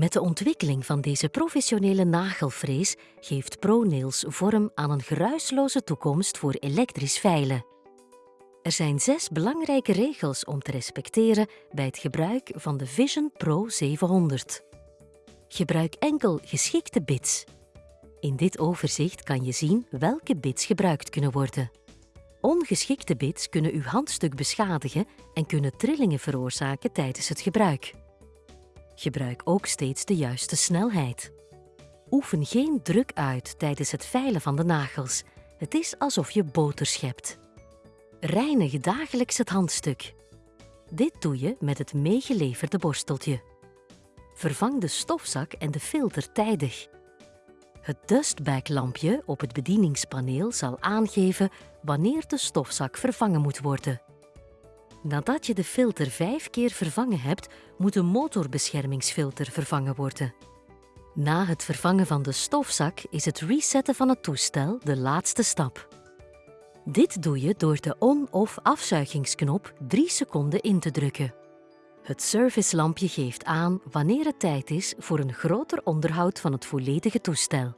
Met de ontwikkeling van deze professionele nagelfrees geeft ProNails vorm aan een geruisloze toekomst voor elektrisch veilen. Er zijn zes belangrijke regels om te respecteren bij het gebruik van de Vision Pro 700. Gebruik enkel geschikte bits. In dit overzicht kan je zien welke bits gebruikt kunnen worden. Ongeschikte bits kunnen uw handstuk beschadigen en kunnen trillingen veroorzaken tijdens het gebruik. Gebruik ook steeds de juiste snelheid. Oefen geen druk uit tijdens het veilen van de nagels. Het is alsof je boter schept. Reinig dagelijks het handstuk. Dit doe je met het meegeleverde borsteltje. Vervang de stofzak en de filter tijdig. Het dustbag-lampje op het bedieningspaneel zal aangeven wanneer de stofzak vervangen moet worden. Nadat je de filter vijf keer vervangen hebt, moet de motorbeschermingsfilter vervangen worden. Na het vervangen van de stofzak is het resetten van het toestel de laatste stap. Dit doe je door de on- of afzuigingsknop 3 seconden in te drukken. Het servicelampje geeft aan wanneer het tijd is voor een groter onderhoud van het volledige toestel.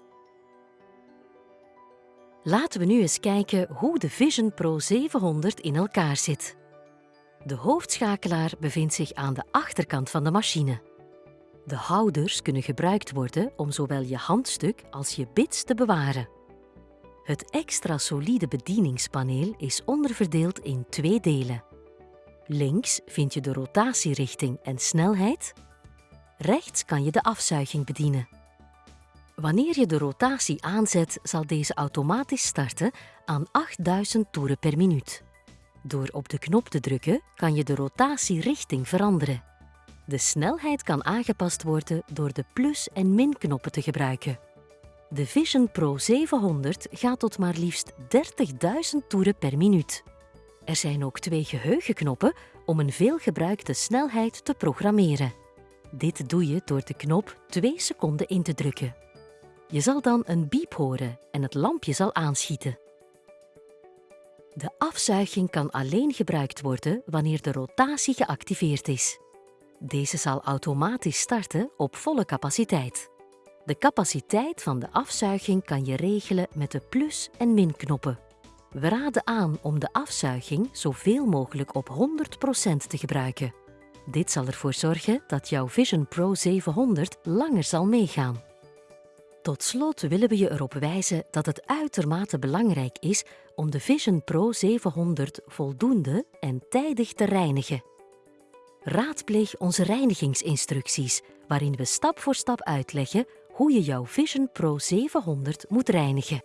Laten we nu eens kijken hoe de Vision Pro 700 in elkaar zit. De hoofdschakelaar bevindt zich aan de achterkant van de machine. De houders kunnen gebruikt worden om zowel je handstuk als je bits te bewaren. Het extra solide bedieningspaneel is onderverdeeld in twee delen. Links vind je de rotatierichting en snelheid. Rechts kan je de afzuiging bedienen. Wanneer je de rotatie aanzet, zal deze automatisch starten aan 8000 toeren per minuut. Door op de knop te drukken kan je de rotatierichting veranderen. De snelheid kan aangepast worden door de plus- en min-knoppen te gebruiken. De Vision Pro 700 gaat tot maar liefst 30.000 toeren per minuut. Er zijn ook twee geheugenknoppen om een veelgebruikte snelheid te programmeren. Dit doe je door de knop 2 seconden in te drukken. Je zal dan een biep horen en het lampje zal aanschieten. De afzuiging kan alleen gebruikt worden wanneer de rotatie geactiveerd is. Deze zal automatisch starten op volle capaciteit. De capaciteit van de afzuiging kan je regelen met de plus- en min-knoppen. We raden aan om de afzuiging zoveel mogelijk op 100% te gebruiken. Dit zal ervoor zorgen dat jouw Vision Pro 700 langer zal meegaan. Tot slot willen we je erop wijzen dat het uitermate belangrijk is om de Vision Pro 700 voldoende en tijdig te reinigen. Raadpleeg onze reinigingsinstructies, waarin we stap voor stap uitleggen hoe je jouw Vision Pro 700 moet reinigen.